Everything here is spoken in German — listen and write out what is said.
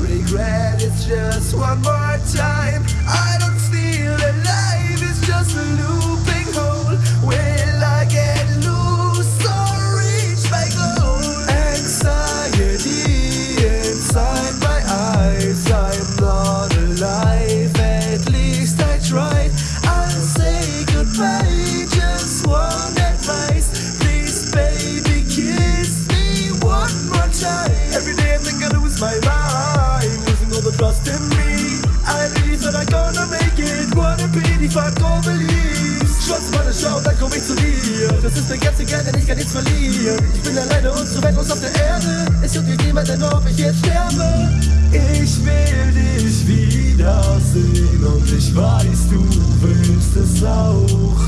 regret, it's just one more time. I don't trust in me. I believe that I'm gonna make it. What a pity, fuck all beliefs. Schwarz meine Schau, dann komm ich zu dir. Das ist der ganze Geld, denn ich kann nichts verlieren. Ich bin alleine und so wertlos auf der Erde. Es juckt mich niemanden, ob ich jetzt sterbe. Ich will dich wiedersehen und ich weiß, du willst es auch.